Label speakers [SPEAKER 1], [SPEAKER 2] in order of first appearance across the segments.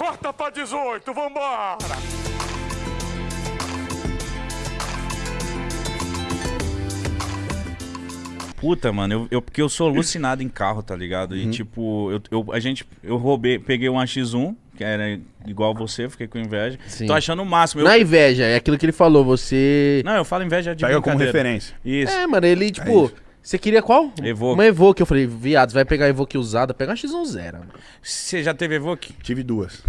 [SPEAKER 1] Corta pra 18, vambora!
[SPEAKER 2] Puta, mano, eu, eu- porque eu sou alucinado em carro, tá ligado?
[SPEAKER 3] Uhum.
[SPEAKER 2] E tipo, eu, eu- a gente, eu roubei, peguei um AX1, que era igual você, fiquei com inveja.
[SPEAKER 3] Sim.
[SPEAKER 2] Tô achando o máximo. Eu-
[SPEAKER 3] Não é inveja, é aquilo que ele falou, você...
[SPEAKER 2] Não, eu falo inveja de
[SPEAKER 4] Pega como referência.
[SPEAKER 2] Isso.
[SPEAKER 3] É, mano, ele, tipo... Você queria qual?
[SPEAKER 2] Evoque.
[SPEAKER 3] Uma Evoque. Eu falei, viados, vai pegar a Evoque usada, pega uma X10 mano.
[SPEAKER 2] Você já teve Evoque?
[SPEAKER 4] Tive duas.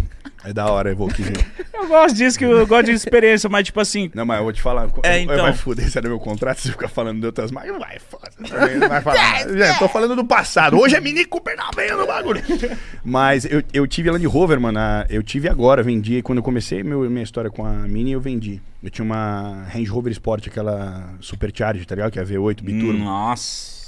[SPEAKER 4] É da hora, Evoquezinho.
[SPEAKER 2] Eu gosto disso, que eu gosto de experiência, mas tipo assim,
[SPEAKER 4] Não, mas eu vou te falar.
[SPEAKER 2] É,
[SPEAKER 4] eu-
[SPEAKER 2] então.
[SPEAKER 4] Vai foder, se é do meu contrato, se você ficar falando de outras marcas, vai, foda. Não vai falar. nada. Já, tô falando do passado. Hoje é Mini Cooper na veia no bagulho. Mas eu, eu tive Land Rover, mano. a- Eu tive agora, vendi. Quando eu comecei meu, minha história com a Mini, eu vendi. Eu tinha uma Range Rover Sport, aquela Supercharge, tá ligado? Que é a V8 Biturbo.
[SPEAKER 2] nossa.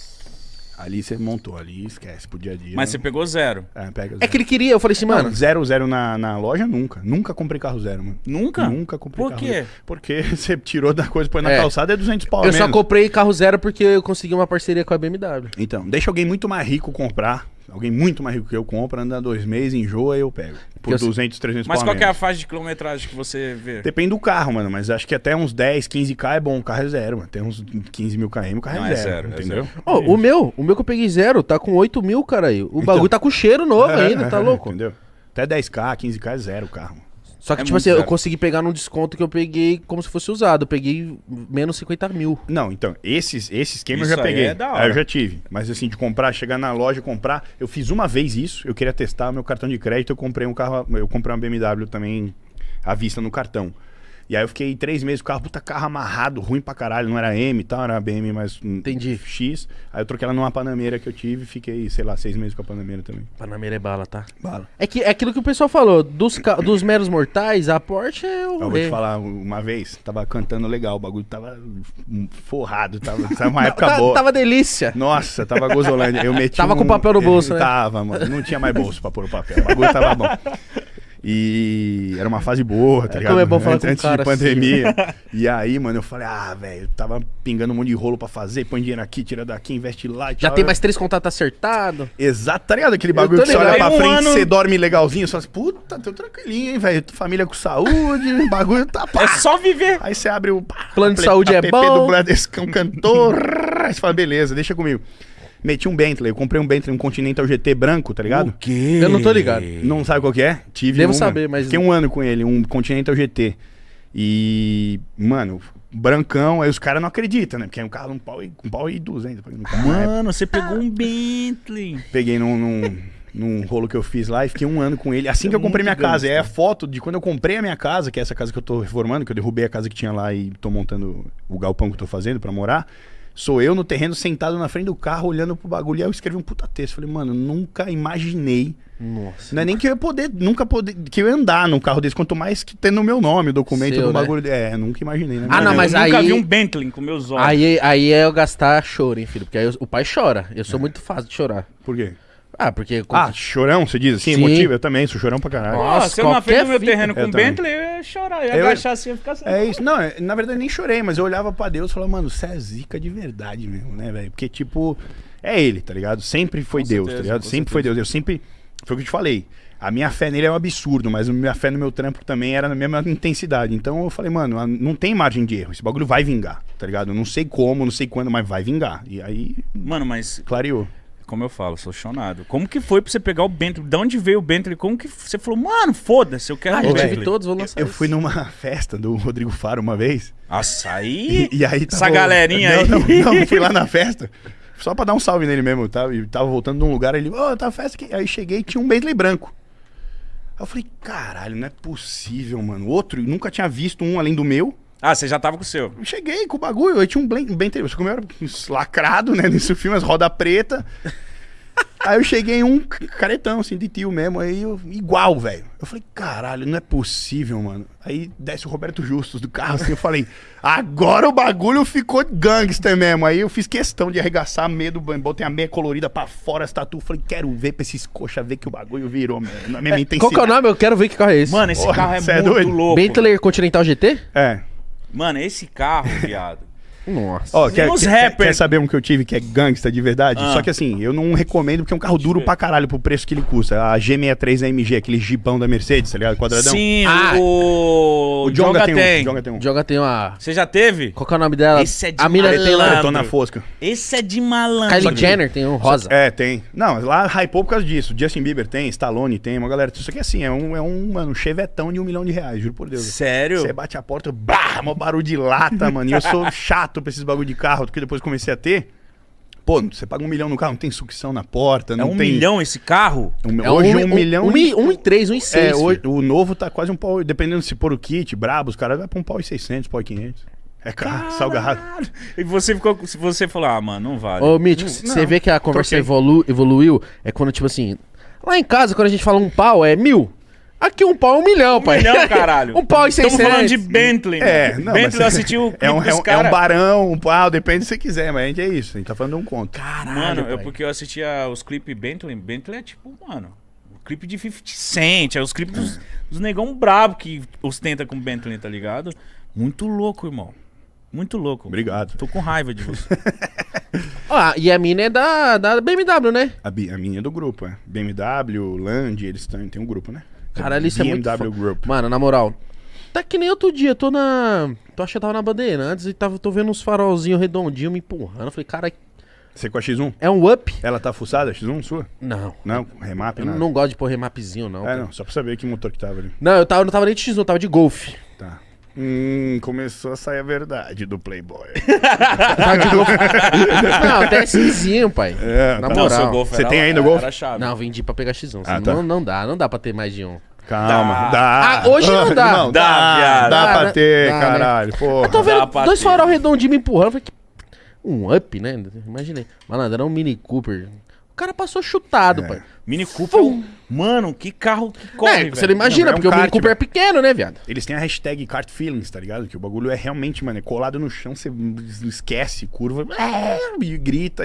[SPEAKER 4] Ali você montou, ali esquece pro dia a dia.
[SPEAKER 2] Mas você pegou zero.
[SPEAKER 4] É, pega
[SPEAKER 3] É que ele queria, eu falei assim, mano...
[SPEAKER 4] Mano, zero, zero na, na loja, nunca. Nunca comprei carro zero, mano.
[SPEAKER 2] Nunca?
[SPEAKER 4] Nunca comprei
[SPEAKER 2] Por
[SPEAKER 4] carro
[SPEAKER 2] quê?
[SPEAKER 4] zero. Porque você tirou da coisa, põe na
[SPEAKER 3] É.
[SPEAKER 4] calçada, é 200 pau a
[SPEAKER 3] Eu só
[SPEAKER 4] menos.
[SPEAKER 3] comprei carro zero porque eu consegui uma parceria com a BMW.
[SPEAKER 4] Então, deixa alguém muito mais rico comprar. Alguém muito mais rico que eu compra, anda dois meses, enjoa e eu pego. Por
[SPEAKER 3] eu sei-
[SPEAKER 4] 200, 300
[SPEAKER 2] Mas qual é a faixa de quilometragem que você vê?
[SPEAKER 4] Depende do carro, mano. Mas acho que até uns 10, 15k é bom. O carro é zero, mano. Tem uns 15 mil km, o carro
[SPEAKER 2] Não,
[SPEAKER 4] é
[SPEAKER 2] é
[SPEAKER 4] zero.
[SPEAKER 2] zero, é
[SPEAKER 4] entendeu?
[SPEAKER 2] zero.
[SPEAKER 3] Ó, o meu, o meu que eu peguei zero, tá com 8 mil, cara aí. O bagulho tá com cheiro novo
[SPEAKER 4] É,
[SPEAKER 3] ainda,
[SPEAKER 4] é,
[SPEAKER 3] tá
[SPEAKER 4] é,
[SPEAKER 3] louco?
[SPEAKER 4] Entendeu? Até 10k, 15k é zero o carro.
[SPEAKER 3] Só que,
[SPEAKER 2] É
[SPEAKER 3] tipo assim, eu
[SPEAKER 2] zero.
[SPEAKER 3] consegui pegar num desconto que eu peguei como se fosse usado. Eu peguei menos 50 mil.
[SPEAKER 4] Não, então, esses, esse esquema
[SPEAKER 2] Isso
[SPEAKER 4] eu já
[SPEAKER 2] aí
[SPEAKER 4] peguei.
[SPEAKER 2] é da hora.
[SPEAKER 4] eu já tive. Mas assim, de comprar, chegar na loja e comprar. Eu fiz uma vez isso, eu queria testar meu cartão de crédito, eu comprei um carro. Eu comprei uma BMW também à vista no cartão. E aí eu fiquei três meses com o carro, puta carro amarrado, ruim pra caralho, não era M e tal, era BM mais um
[SPEAKER 3] Entendi.
[SPEAKER 4] X. Aí eu troquei ela numa Panameira que eu tive e fiquei, sei lá, seis meses com a Panameira também.
[SPEAKER 3] Panameira é bala, tá?
[SPEAKER 4] Bala.
[SPEAKER 3] É, que, é aquilo que o pessoal falou, dos, dos meros mortais, a Porsche é o
[SPEAKER 4] Eu vou te falar, uma vez, tava cantando legal, o bagulho tava forrado, tava, tava uma época
[SPEAKER 3] Tá-
[SPEAKER 4] boa.
[SPEAKER 3] Tava delícia.
[SPEAKER 4] Nossa, tava gozolândia. Eu meti
[SPEAKER 3] Tava
[SPEAKER 4] um-
[SPEAKER 3] com papel no bolso, né?
[SPEAKER 4] Tava, mano. Não tinha mais bolso pra pôr o papel. O bagulho tava bom. E era uma fase boa, tá
[SPEAKER 3] É
[SPEAKER 4] ligado?
[SPEAKER 3] como é bom falar
[SPEAKER 4] antes,
[SPEAKER 3] com
[SPEAKER 4] antes
[SPEAKER 3] cara
[SPEAKER 4] de pandemia. E aí, mano, eu falei, ah, velho, tava pingando um monte de rolo pra fazer, põe dinheiro aqui, tira daqui, investe lá
[SPEAKER 3] Já
[SPEAKER 4] tal.
[SPEAKER 3] tem mais três contatos acertados.
[SPEAKER 4] Exato, tá ligado? Aquele bagulho que você olha pra
[SPEAKER 2] um
[SPEAKER 4] frente,
[SPEAKER 2] ano-
[SPEAKER 4] você dorme legalzinho, só assim, puta, tô tranquilinho, hein, velho. Família com saúde, o bagulho tá pá.
[SPEAKER 2] É só viver.
[SPEAKER 4] Aí você abre o pá,
[SPEAKER 3] Plano de saúde é bom.
[SPEAKER 4] do Bradescão cantor. Aí você fala, beleza, deixa comigo. Meti um Bentley, eu comprei um Bentley, um Continental GT branco, tá ligado?
[SPEAKER 2] quê?
[SPEAKER 3] Eu não tô ligado.
[SPEAKER 4] Não sabe qual que é? Tive
[SPEAKER 3] Devo
[SPEAKER 4] uma.
[SPEAKER 3] saber, mas-
[SPEAKER 4] Fiquei um ano com ele, um Continental GT. E, mano, brancão, aí os caras não acreditam, né? Porque é um carro um pau e, um pau e 200. paguei no carro na época.
[SPEAKER 2] Mano, você pegou um Bentley.
[SPEAKER 4] Peguei num, num, num rolo que eu fiz lá e fiquei um ano com ele. Assim que
[SPEAKER 2] É
[SPEAKER 4] eu comprei minha casa.
[SPEAKER 2] Gangster.
[SPEAKER 4] a foto de quando eu comprei a minha casa, que é essa casa que eu tô reformando, que eu derrubei a casa que tinha lá e tô montando o galpão que eu tô fazendo pra morar. Sou eu no terreno sentado na frente do carro, olhando pro bagulho. E aí eu escrevi um puta texto. Falei, mano, nunca imaginei.
[SPEAKER 3] Nossa.
[SPEAKER 4] Não é nem que eu ia poder, nunca poder, que eu ia andar num carro desse, quanto mais que tendo o meu nome, o documento
[SPEAKER 3] Seu,
[SPEAKER 4] do
[SPEAKER 3] né?
[SPEAKER 4] bagulho. É, nunca imaginei, né?
[SPEAKER 3] Ah, não,
[SPEAKER 2] eu
[SPEAKER 3] mas
[SPEAKER 2] nunca
[SPEAKER 3] aí-
[SPEAKER 2] vi um Bentley com meus olhos.
[SPEAKER 3] Aí, aí é eu gastar choro, hein, filho? Porque aí eu- o pai chora. Eu sou muito fácil de chorar.
[SPEAKER 4] Por quê?
[SPEAKER 3] Ah, porque...
[SPEAKER 4] Ah, chorão, você diz assim,
[SPEAKER 3] Sim.
[SPEAKER 4] emotivo? Eu também, sou chorão pra caralho.
[SPEAKER 3] Nossa,
[SPEAKER 2] se eu na frente do meu terreno com
[SPEAKER 4] também.
[SPEAKER 2] Bentley, eu ia chorar. Eu ia
[SPEAKER 4] Eu-
[SPEAKER 2] agachar assim e ficar assim.
[SPEAKER 4] É isso. Não, é- na verdade eu nem chorei, mas eu olhava pra Deus e falava, mano, você é zica de verdade mesmo, né, velho? Porque, tipo, é ele, tá ligado? Sempre foi
[SPEAKER 2] Com
[SPEAKER 4] Deus,
[SPEAKER 2] certeza,
[SPEAKER 4] tá ligado? Sempre foi Deus. Eu sempre. Foi o que eu te falei. A minha fé nele é um absurdo, mas a minha fé no meu trampo também era na mesma intensidade. Então eu falei, mano, não tem margem de erro. Esse bagulho vai vingar, tá ligado? Eu não sei como, não sei quando, mas vai vingar. E aí,
[SPEAKER 2] Mano, mas
[SPEAKER 4] clareou.
[SPEAKER 2] Como eu falo, sou chonado. Como que foi pra você pegar o Bentley? De onde veio o Bentley? Como que você falou, mano, foda-se, eu quero
[SPEAKER 3] Ah,
[SPEAKER 2] um
[SPEAKER 3] eu tive todos, vou lançar
[SPEAKER 4] Eu
[SPEAKER 3] esse.
[SPEAKER 4] fui numa festa do Rodrigo Faro uma vez.
[SPEAKER 2] Nossa, aí...
[SPEAKER 4] E, e aí
[SPEAKER 2] Essa galerinha
[SPEAKER 4] não,
[SPEAKER 2] aí.
[SPEAKER 4] Não, não, fui lá na festa. Só pra dar um salve nele mesmo, tá? E tava voltando de um lugar, ele, ô, tá festa aqui. Aí cheguei e tinha um Bentley branco. Aí eu falei, caralho, não é possível, mano. Outro, eu nunca tinha visto um além do meu.
[SPEAKER 2] Ah, você já tava com o seu.
[SPEAKER 4] Eu cheguei com o bagulho, aí tinha um Blen- Bentley, só que o meu era lacrado, né, nesse filme, as roda preta. Aí eu cheguei em um caretão, assim, de tio mesmo, aí eu, igual, velho. Eu falei, caralho, não é possível, mano. Aí desce o Roberto Justus do carro, assim, eu falei, agora o bagulho ficou gangster mesmo. Aí eu fiz questão de arregaçar a meia do banho, botei a meia colorida pra fora, as tatu, falei, quero ver pra esses coxa ver que o bagulho virou, mesmo, na mesma intensidade.
[SPEAKER 3] Qual que é o nome? Eu quero ver que carro é esse.
[SPEAKER 2] Mano, esse
[SPEAKER 4] Porra,
[SPEAKER 2] carro é
[SPEAKER 4] é
[SPEAKER 2] muito
[SPEAKER 4] doido?
[SPEAKER 2] louco.
[SPEAKER 3] Bentley Continental GT?
[SPEAKER 4] É,
[SPEAKER 2] Mano, esse carro, viado.
[SPEAKER 3] Nossa.
[SPEAKER 4] Ó, quer, quer-
[SPEAKER 2] rappers.
[SPEAKER 4] quer saber um que eu tive que é gangsta de verdade?
[SPEAKER 2] Ah.
[SPEAKER 4] Só que assim, eu não recomendo porque é um carro duro pra caralho pro preço que ele custa. A G63 AMG, aquele jipão da Mercedes, tá ligado? Quadradão.
[SPEAKER 2] Sim,
[SPEAKER 3] Ah,
[SPEAKER 2] o...
[SPEAKER 4] O Jonga tem,
[SPEAKER 2] tem.
[SPEAKER 4] um. O Jonga tem um.
[SPEAKER 3] Joga tem uma.
[SPEAKER 2] Você já teve?
[SPEAKER 3] Qual que é o nome dela?
[SPEAKER 2] Esse é de
[SPEAKER 3] a
[SPEAKER 2] malandro.
[SPEAKER 3] tem lá.
[SPEAKER 4] Eu tô na fosca.
[SPEAKER 2] Esse é de malandro.
[SPEAKER 3] Kylie Jenner tem um rosa.
[SPEAKER 4] É, tem. Não, lá hypou por causa disso. Justin Bieber tem, Stallone tem, uma galera. Isso aqui é assim, é um, é um mano, chevetão de um milhão de reais, juro por Deus.
[SPEAKER 2] Sério?
[SPEAKER 4] Você bate a porta, bah, mó barulho de lata, mano. E eu sou chato pra esses bagulho de carro, porque depois comecei a ter. Pô, você paga um milhão no carro, não tem sucção na porta,
[SPEAKER 2] É
[SPEAKER 4] não
[SPEAKER 2] um
[SPEAKER 4] tem.
[SPEAKER 2] milhão esse carro?
[SPEAKER 4] Um-
[SPEAKER 3] É
[SPEAKER 4] hoje um, milhão.
[SPEAKER 3] Um, e- um e três, um e seis.
[SPEAKER 4] é, hoje, o novo tá quase um pau, dependendo se for o kit, brabo, os caras vai pra um pau e 600, pau e 500. É caro, salgado.
[SPEAKER 2] E você ficou. Se você falou, ah, mano, não vale.
[SPEAKER 3] Ô, Mítico, você vê que a conversa evolu- evoluiu? É quando, tipo assim. Lá em casa, quando a gente fala um pau, é mil. Aqui um pau é um milhão, pai.
[SPEAKER 2] milhão, caralho.
[SPEAKER 3] um pau e
[SPEAKER 2] Estamos
[SPEAKER 3] seiscentos.
[SPEAKER 2] falando de Bentley.
[SPEAKER 4] É,
[SPEAKER 2] mano.
[SPEAKER 4] não,
[SPEAKER 2] Bentley
[SPEAKER 4] mas
[SPEAKER 2] eu assisti o clipe
[SPEAKER 4] é um, é, um, é um barão, um pau, depende se você quiser, mas a gente é isso. A gente tá falando de um conto.
[SPEAKER 3] Caralho,
[SPEAKER 2] Mano, eu,
[SPEAKER 3] pai.
[SPEAKER 2] porque eu assistia os clipes Bentley. Bentley é tipo, mano, o clipe de 50 Cent, é os clipes dos, dos negão brabo que ostenta com Bentley, tá ligado? Muito louco, irmão. Muito louco.
[SPEAKER 4] Obrigado.
[SPEAKER 2] Tô com raiva de você.
[SPEAKER 3] Ah, e a mina é da, da BMW, né?
[SPEAKER 4] A, a minha é do grupo, é. BMW, Land, eles têm, tem um grupo, né?
[SPEAKER 3] Caralho, isso é muito
[SPEAKER 4] BMW Group.
[SPEAKER 3] Mano, na moral. Tá que nem outro dia, tô na. Tô achando que tava na Bandeirantes e tava, tô vendo uns farolzinhos redondinhos me empurrando. Eu falei, cara,
[SPEAKER 4] Você com a X1?
[SPEAKER 3] é um up?
[SPEAKER 4] Ela tá fuçada, a X1 sua?
[SPEAKER 3] Não.
[SPEAKER 4] Não, remap,
[SPEAKER 3] Eu
[SPEAKER 4] nada.
[SPEAKER 3] não gosto de pôr remapzinho, não.
[SPEAKER 4] É,
[SPEAKER 3] cara.
[SPEAKER 4] não, só pra saber que motor que tava ali.
[SPEAKER 3] Não, eu tava, não tava nem de X1, eu tava de Golf.
[SPEAKER 4] Tá. Hum, começou a sair a verdade do Playboy.
[SPEAKER 3] Não, até Xzinho, pai.
[SPEAKER 4] É,
[SPEAKER 3] Na
[SPEAKER 4] tá.
[SPEAKER 3] moral.
[SPEAKER 2] seu Golf
[SPEAKER 4] Você
[SPEAKER 2] era-
[SPEAKER 4] tem ainda o Golf?
[SPEAKER 2] Era chave.
[SPEAKER 3] Não, vendi pra pegar X1.
[SPEAKER 4] Ah, tá.
[SPEAKER 3] não, não dá, não dá pra ter mais de um.
[SPEAKER 4] Calma,
[SPEAKER 2] Dá.
[SPEAKER 4] dá.
[SPEAKER 3] Ah, hoje não dá.
[SPEAKER 4] Não,
[SPEAKER 2] Dá,
[SPEAKER 4] dá,
[SPEAKER 2] viado.
[SPEAKER 4] dá
[SPEAKER 3] Dá,
[SPEAKER 4] pra
[SPEAKER 3] né?
[SPEAKER 4] ter,
[SPEAKER 3] Dá, né?
[SPEAKER 4] caralho. Porra.
[SPEAKER 3] Eu tô vendo
[SPEAKER 2] pra
[SPEAKER 3] dois
[SPEAKER 2] ter.
[SPEAKER 3] farol redondinhos me empurrando. eu Falei, que... Um up, né? Imaginei. Malandro, era um Mini Cooper. O cara passou chutado,
[SPEAKER 4] É.
[SPEAKER 3] pai.
[SPEAKER 2] Mini Cooper.
[SPEAKER 3] Fum.
[SPEAKER 2] Mano, que carro que corre,
[SPEAKER 3] É, você não imagina,
[SPEAKER 4] Não, é um
[SPEAKER 3] porque o Mini Cooper é pequeno, né, viado?
[SPEAKER 4] Eles têm a hashtag Kart Feelings, tá ligado? Que o bagulho é realmente, mano, é colado no chão, você esquece, curva, e grita